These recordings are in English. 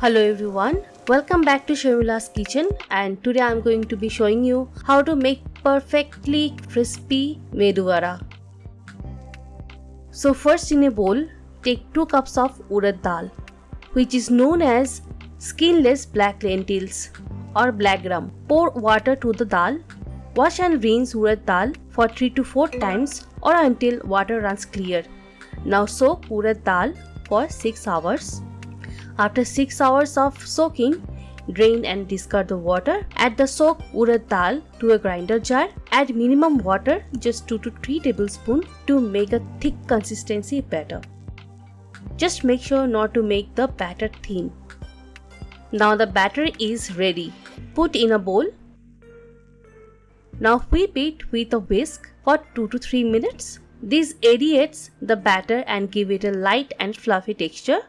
Hello everyone, welcome back to Sharmila's kitchen and today I'm going to be showing you how to make perfectly crispy medu vada. So first in a bowl, take 2 cups of urad dal which is known as skinless black lentils or black gram. Pour water to the dal. Wash and rinse urad dal for 3 to 4 times or until water runs clear. Now soak urad dal for 6 hours. After 6 hours of soaking, drain and discard the water. Add the soaked urad dal to a grinder jar. Add minimum water, just 2 to 3 tablespoons to make a thick consistency better. Just make sure not to make the batter thin. Now the batter is ready. Put in a bowl. Now whip it with a whisk for 2 to 3 minutes. This aerates the batter and give it a light and fluffy texture.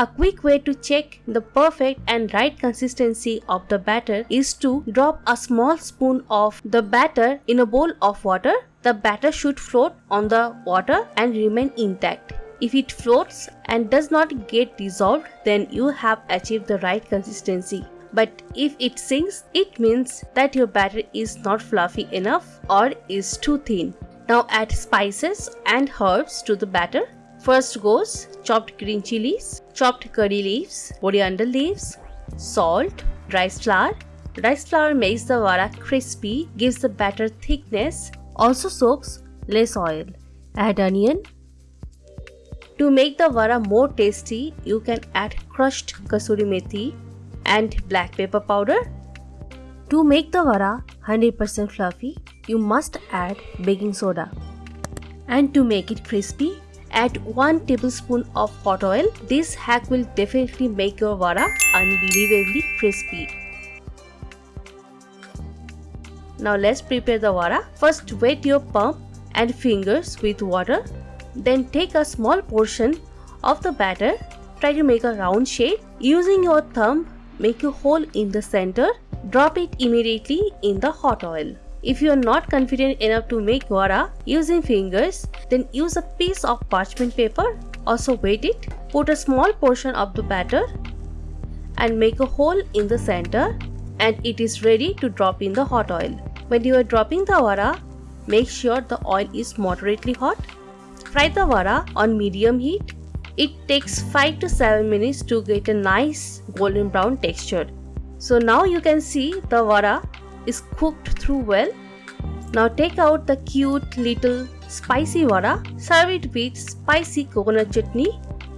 A quick way to check the perfect and right consistency of the batter is to drop a small spoon of the batter in a bowl of water. The batter should float on the water and remain intact. If it floats and does not get dissolved, then you have achieved the right consistency. But if it sinks, it means that your batter is not fluffy enough or is too thin. Now add spices and herbs to the batter First goes chopped green chilies, chopped curry leaves, coriander leaves, salt, rice flour. Rice flour makes the vada crispy, gives the batter thickness, also soaks less oil. Add onion. To make the vada more tasty, you can add crushed kasuri methi and black pepper powder. To make the vada 100% fluffy, you must add baking soda. And to make it crispy, Add 1 tablespoon of hot oil. This hack will definitely make your vada unbelievably crispy. Now let's prepare the vada. First wet your palm and fingers with water. Then take a small portion of the batter. Try to make a round shape. Using your thumb, make a hole in the center. Drop it immediately in the hot oil. If you are not confident enough to make vada using fingers, then use a piece of parchment paper. Also wet it. Put a small portion of the batter and make a hole in the center and it is ready to drop in the hot oil. When you are dropping the vada, make sure the oil is moderately hot. Fry the vada on medium heat. It takes 5 to 7 minutes to get a nice golden brown texture. So now you can see the vada is cooked through well. Now take out the cute little spicy vada. Serve it with spicy coconut chutney.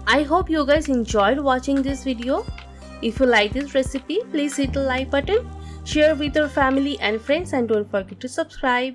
I hope you guys enjoyed watching this video. If you like this recipe, please hit the like button, share with your family and friends and don't forget to subscribe.